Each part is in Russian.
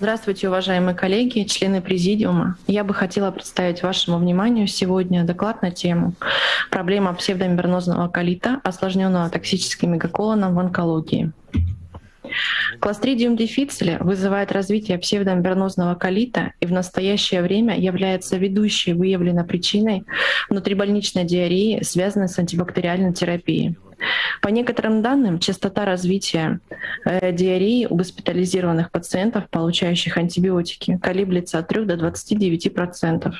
Здравствуйте, уважаемые коллеги, члены Президиума. Я бы хотела представить вашему вниманию сегодня доклад на тему «Проблема псевдомембранозного колита, осложненного токсическим мегаколоном в онкологии». Кластридиум дефициле вызывает развитие псевдомембранозного колита и в настоящее время является ведущей выявленной причиной внутрибольничной диареи, связанной с антибактериальной терапией. По некоторым данным, частота развития э, диареи у госпитализированных пациентов, получающих антибиотики, колеблется от 3 до 29%.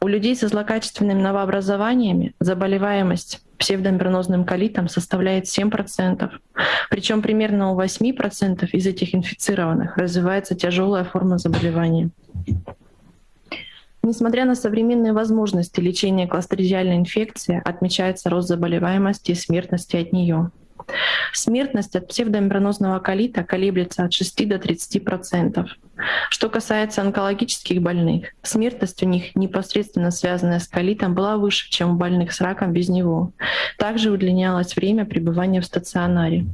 У людей со злокачественными новообразованиями заболеваемость псевдомембранозным колитом составляет 7%. Причем примерно у 8% из этих инфицированных развивается тяжелая форма заболевания. Несмотря на современные возможности лечения кластридиальной инфекции, отмечается рост заболеваемости и смертности от нее. Смертность от псевдомембранозного колита колеблется от 6 до 30 процентов. Что касается онкологических больных, смертность у них, непосредственно связанная с колитом, была выше, чем у больных с раком без него. Также удлинялось время пребывания в стационаре.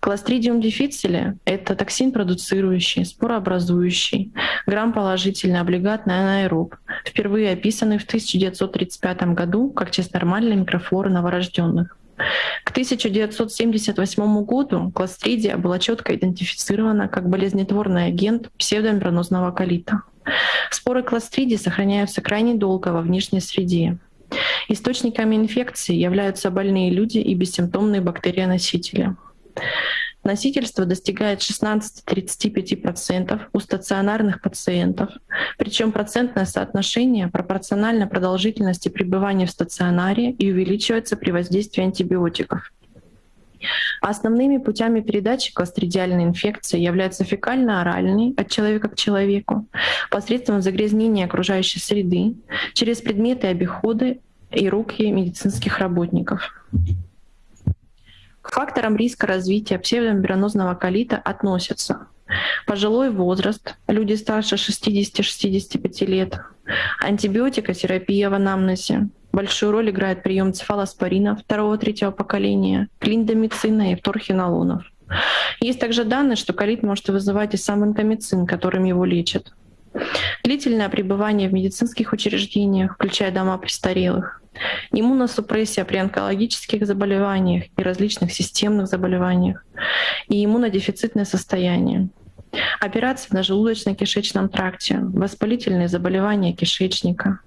Кластридиум дефициле — это токсин, продуцирующий, спорообразующий, грамм-положительный облигатный анаэроб, впервые описанный в 1935 году как часть нормальной микрофлоры новорожденных. К 1978 году кластридия была четко идентифицирована как болезнетворный агент псевдомембранозного колита. Споры кластридии сохраняются крайне долго во внешней среде. Источниками инфекции являются больные люди и бессимптомные бактерионосители. Носительство достигает 16-35% у стационарных пациентов, причем процентное соотношение пропорционально продолжительности пребывания в стационаре и увеличивается при воздействии антибиотиков. Основными путями передачи кластридиальной инфекции являются фекально-оральный от человека к человеку, посредством загрязнения окружающей среды, через предметы обихода и руки медицинских работников. К факторам риска развития псевдомембранозного колита относятся пожилой возраст, люди старше 60-65 лет, антибиотикотерапия в анамнезе, большую роль играет прием цефалоспорина второго-третьего поколения, клиндомицина и вторхинолонов. Есть также данные, что колит может вызывать и сам инкомицин, которым его лечат. Длительное пребывание в медицинских учреждениях, включая дома престарелых, иммуносупрессия при онкологических заболеваниях и различных системных заболеваниях и иммунодефицитное состояние. Операции на желудочно-кишечном тракте, воспалительные заболевания кишечника,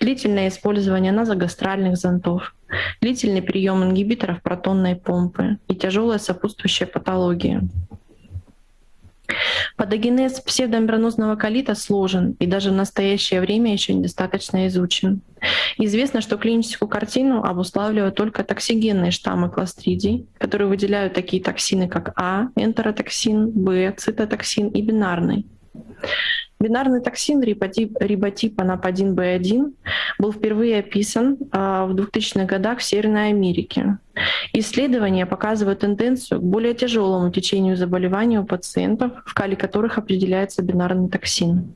длительное использование назогастральных зонтов, длительный прием ингибиторов протонной помпы и тяжелая сопутствующая патология. Патогенез псевдомембранозного колита сложен и даже в настоящее время еще недостаточно изучен. Известно, что клиническую картину обуславливают только токсигенные штаммы кластридий, которые выделяют такие токсины, как А, энтеротоксин, Б, цитотоксин и бинарный. Бинарный токсин риботипа НАП1Б1 был впервые описан а, в 2000-х годах в Северной Америке. Исследования показывают тенденцию к более тяжелому течению заболевания у пациентов, в кале которых определяется бинарный токсин.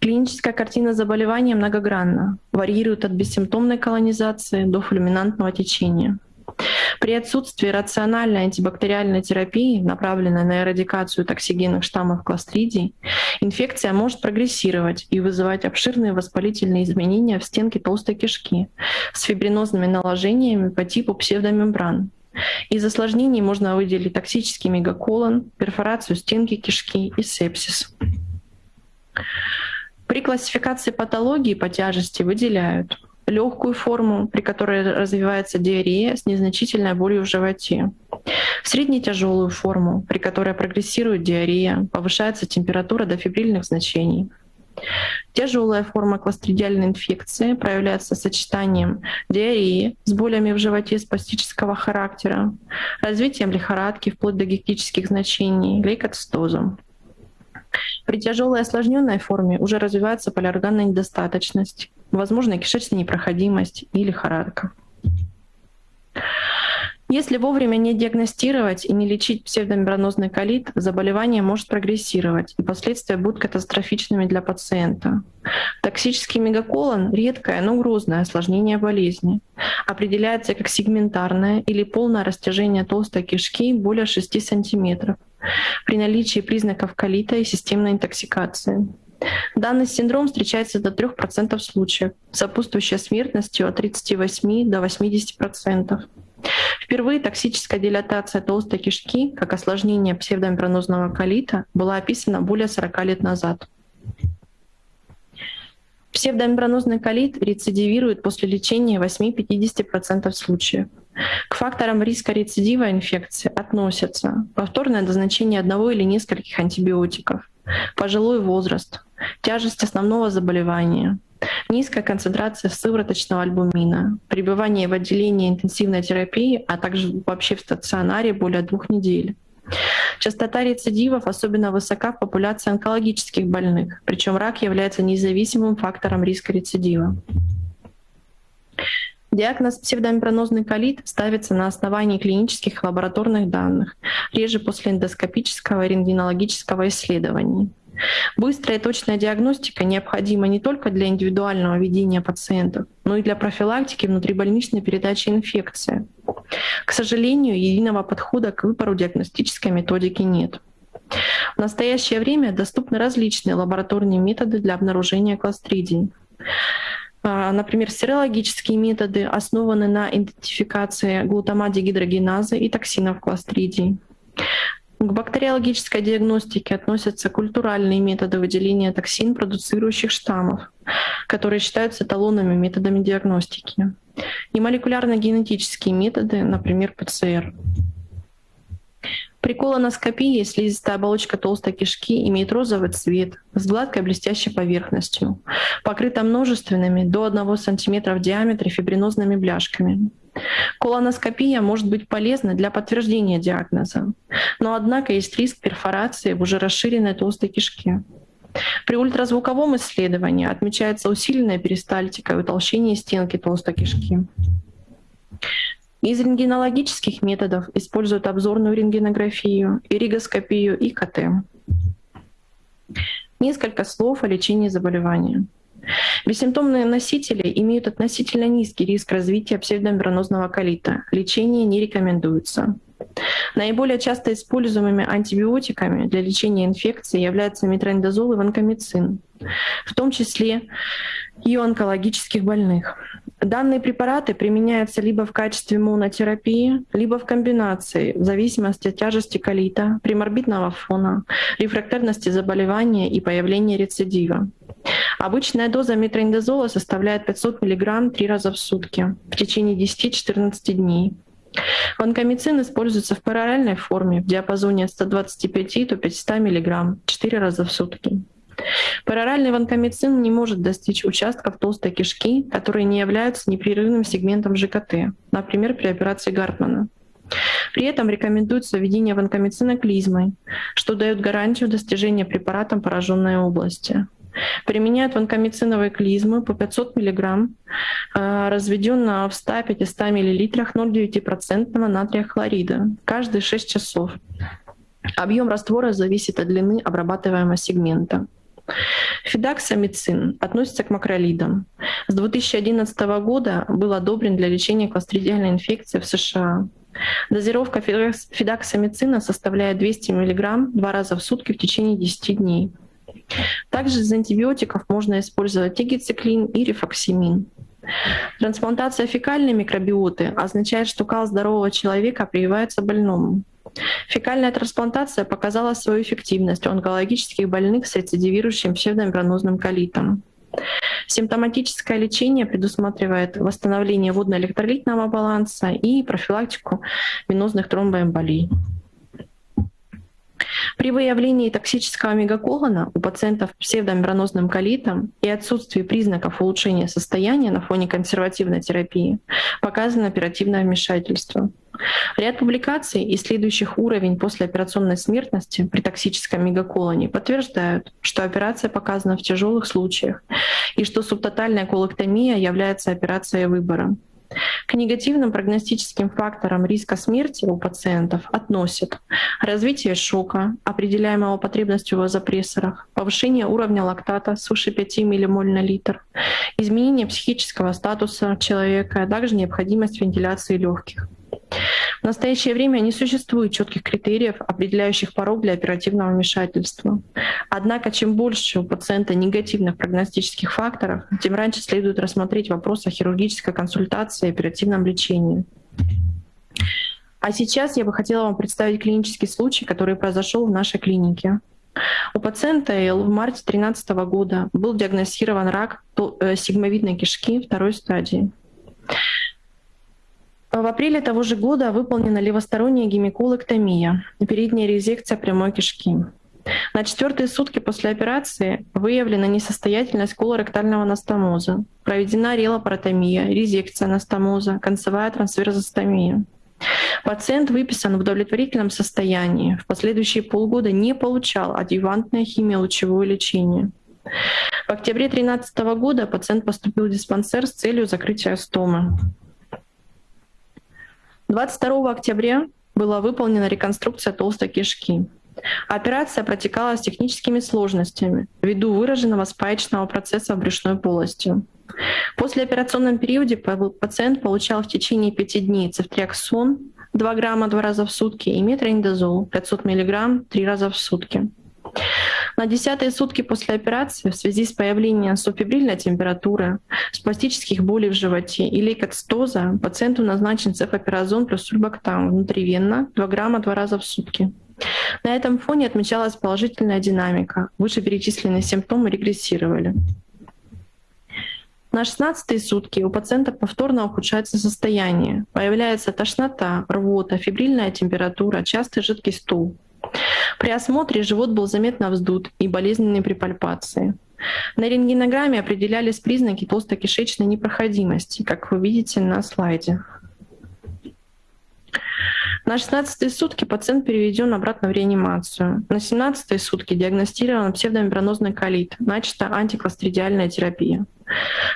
Клиническая картина заболевания многогранна, варьирует от бессимптомной колонизации до фульминантного течения. При отсутствии рациональной антибактериальной терапии, направленной на эрадикацию токсигенных штаммов кластридий, инфекция может прогрессировать и вызывать обширные воспалительные изменения в стенке толстой кишки с фибринозными наложениями по типу псевдомембран. Из осложнений можно выделить токсический мегаколон, перфорацию стенки кишки и сепсис. При классификации патологии по тяжести выделяют легкую форму, при которой развивается диарея с незначительной болью в животе, средне-тяжелую форму, при которой прогрессирует диарея, повышается температура до фибрильных значений. Тяжелая форма кластридиальной инфекции проявляется сочетанием диареи с болями в животе спастического характера, развитием лихорадки вплоть до гектических значений, лейкоцитозом. При тяжелой осложненной форме уже развивается полиорганная недостаточность, возможно, кишечная непроходимость и лихорадка. Если вовремя не диагностировать и не лечить псевдомембранозный колит, заболевание может прогрессировать, и последствия будут катастрофичными для пациента. Токсический мегаколон — редкое, но грозное осложнение болезни. Определяется как сегментарное или полное растяжение толстой кишки более 6 см при наличии признаков колита и системной интоксикации. Данный синдром встречается до 3% случаев, сопутствующая смертностью от 38 до 80%. Впервые токсическая дилатация толстой кишки как осложнение псевдомембранозного колита была описана более 40 лет назад. Псевдомембранозный колит рецидивирует после лечения 8-50% случаев. К факторам риска рецидива инфекции относятся повторное назначение одного или нескольких антибиотиков, пожилой возраст, тяжесть основного заболевания, низкая концентрация сывороточного альбумина, пребывание в отделении интенсивной терапии, а также вообще в стационаре более двух недель. Частота рецидивов особенно высока в популяции онкологических больных, причем рак является независимым фактором риска рецидива. Диагноз псевдомембранозный колит ставится на основании клинических лабораторных данных, реже после эндоскопического и рентгенологического исследования. Быстрая и точная диагностика необходима не только для индивидуального ведения пациентов, но и для профилактики внутрибольничной передачи инфекции. К сожалению, единого подхода к выбору диагностической методики нет. В настоящее время доступны различные лабораторные методы для обнаружения кластридий. А, например, серологические методы основаны на идентификации глутамат-дегидрогеназы и токсинов кластридий. К бактериологической диагностике относятся культуральные методы выделения токсин, продуцирующих штаммов, которые считаются эталонными методами диагностики, и молекулярно-генетические методы, например, ПЦР. При колоноскопии слизистая оболочка толстой кишки имеет розовый цвет с гладкой блестящей поверхностью, покрыта множественными до 1 см в диаметре фибринозными бляшками. Колоноскопия может быть полезна для подтверждения диагноза, но однако есть риск перфорации в уже расширенной толстой кишке. При ультразвуковом исследовании отмечается усиленная перистальтика и утолщение стенки толстой кишки. Из рентгенологических методов используют обзорную рентгенографию, иригоскопию и КТ. Несколько слов о лечении заболевания. Бессимптомные носители имеют относительно низкий риск развития псевдомембранозного колита. Лечение не рекомендуется. Наиболее часто используемыми антибиотиками для лечения инфекции являются метрондазол и ванкомицин, в том числе и у онкологических больных. Данные препараты применяются либо в качестве монотерапии, либо в комбинации, в зависимости от тяжести колита, приморбитного фона, рефрактерности заболевания и появления рецидива. Обычная доза метроиндазола составляет 500 мг три раза в сутки в течение 10-14 дней. Ванкомицин используется в параллельной форме в диапазоне от 125 до 500 мг 4 раза в сутки. Пароральный ванкомицин не может достичь участков толстой кишки, которые не являются непрерывным сегментом ЖКТ, например, при операции Гартмана. При этом рекомендуется введение ванкомицина клизмой, что дает гарантию достижения препаратом пораженной области. Применяют ванкомициновые клизмы по 500 мг, разведенного в 100-500 мл 0,9% натрия хлорида каждые 6 часов. Объем раствора зависит от длины обрабатываемого сегмента. Фидаксамицин относится к макролидам. С 2011 года был одобрен для лечения кластридиальной инфекции в США. Дозировка фидаксамицина составляет 200 мг два раза в сутки в течение 10 дней. Также из антибиотиков можно использовать тигициклин и рифоксимин. Трансплантация фекальной микробиоты означает, что кал здорового человека прививается больному. Фекальная трансплантация показала свою эффективность у онкологических больных с рецидивирующим псевдомембранозным колитом. Симптоматическое лечение предусматривает восстановление водно-электролитного баланса и профилактику венозных тромбоэмболий. При выявлении токсического мегаколона у пациентов с псевдомембранозным колитом и отсутствии признаков улучшения состояния на фоне консервативной терапии показано оперативное вмешательство. Ряд публикаций, исследующих уровень послеоперационной смертности при токсическом мегаколоне, подтверждают, что операция показана в тяжелых случаях и что субтотальная колоктомия является операцией выбора. К негативным прогностическим факторам риска смерти у пациентов относят развитие шока, определяемого потребностью в вазопрессорах, повышение уровня лактата свыше 5 ммоль на литр, изменение психического статуса человека, а также необходимость вентиляции легких. В настоящее время не существует четких критериев, определяющих порог для оперативного вмешательства. Однако, чем больше у пациента негативных прогностических факторов, тем раньше следует рассмотреть вопрос о хирургической консультации и оперативном лечении. А сейчас я бы хотела вам представить клинический случай, который произошел в нашей клинике. У пациента Л в марте 2013 года был диагностирован рак э, сигмовидной кишки второй стадии. В апреле того же года выполнена левосторонняя гемиколэктомия, передняя резекция прямой кишки. На четвертые сутки после операции выявлена несостоятельность колоректального анастомоза, проведена релапаротомия, резекция анастомоза, концевая трансверзостомия. Пациент выписан в удовлетворительном состоянии. В последующие полгода не получал адъювантное химиолучевое лечение. В октябре 2013 года пациент поступил в диспансер с целью закрытия стомы. 22 октября была выполнена реконструкция толстой кишки. Операция протекала с техническими сложностями ввиду выраженного спаечного процесса в брюшной полости. После операционном периоде пациент получал в течение пяти дней цефтриаксон 2 грамма два раза в сутки и метроиндозол 500 миллиграмм три раза в сутки. На десятые сутки после операции в связи с появлением субфибрильной температуры, спастических болей в животе и лейкоцитоза пациенту назначен цефапиразон плюс сульбактам внутривенно 2 грамма два раза в сутки. На этом фоне отмечалась положительная динамика. Вышеперечисленные симптомы регрессировали. На 16 сутки у пациента повторно ухудшается состояние. Появляется тошнота, рвота, фибрильная температура, частый жидкий стул. При осмотре живот был заметно вздут и болезненные при пальпации. На рентгенограмме определялись признаки толстокишечной непроходимости, как вы видите на слайде. На 16 сутки пациент переведен обратно в реанимацию. На 17 сутки диагностирован псевдомембранозный колит, начата антикластридиальная терапия.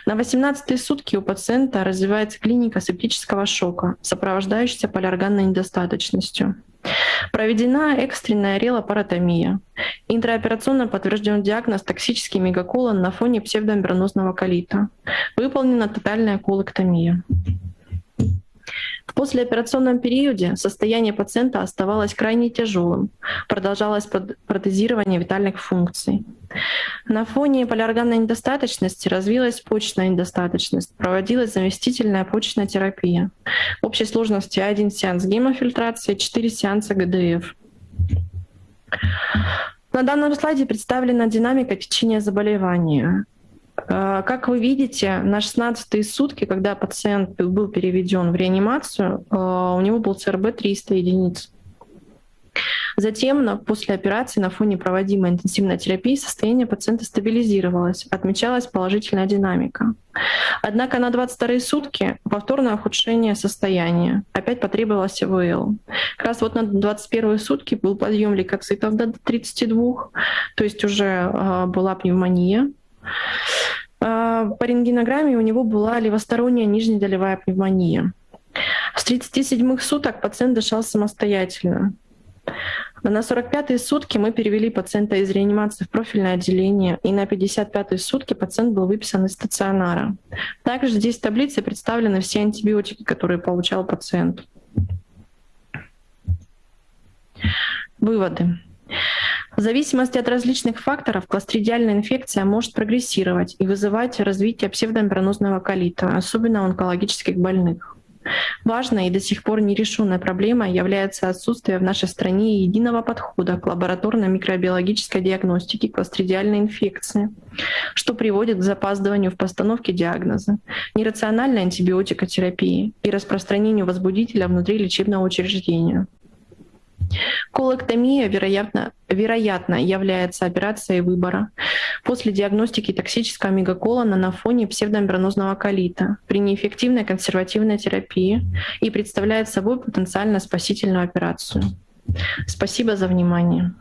На 18 сутки у пациента развивается клиника септического шока, сопровождающаяся полиорганной недостаточностью. Проведена экстренная релапаротомия. Интраоперационно подтвержден диагноз токсический мегаколон на фоне псевдомембранозного колита. Выполнена тотальная колэктомия. Послеоперационном периоде состояние пациента оставалось крайне тяжелым, продолжалось протезирование витальных функций. На фоне полиорганной недостаточности развилась почечная недостаточность, проводилась заместительная почечная терапия. Общей сложности один сеанс гемофильтрации, 4 сеанса ГДФ. На данном слайде представлена динамика течения заболевания. Э, как вы видите, на 16 сутки, когда пациент был переведен в реанимацию, э, у него был ЦРБ 300 единиц. Затем, после операции, на фоне проводимой интенсивной терапии, состояние пациента стабилизировалось, отмечалась положительная динамика. Однако на 22 сутки повторное ухудшение состояния. Опять потребовалось ИВЛ. Как раз вот на 21 сутки был подъем лейкоцитов до 32, то есть уже э, была пневмония. А, по рентгенограмме у него была левосторонняя нижнедолевая пневмония. С 37 суток пациент дышал самостоятельно. На 45-е сутки мы перевели пациента из реанимации в профильное отделение, и на 55-е сутки пациент был выписан из стационара. Также здесь в таблице представлены все антибиотики, которые получал пациент. Выводы. В зависимости от различных факторов кластридиальная инфекция может прогрессировать и вызывать развитие псевдомембранозного колита, особенно у онкологических больных. Важной и до сих пор нерешенной проблемой является отсутствие в нашей стране единого подхода к лабораторной микробиологической диагностике кластридиальной инфекции, что приводит к запаздыванию в постановке диагноза, нерациональной антибиотикотерапии и распространению возбудителя внутри лечебного учреждения. Колэктомия, вероятно, вероятно, является операцией выбора после диагностики токсического мегаколона на фоне псевдомембранозного колита при неэффективной консервативной терапии и представляет собой потенциально спасительную операцию. Спасибо за внимание.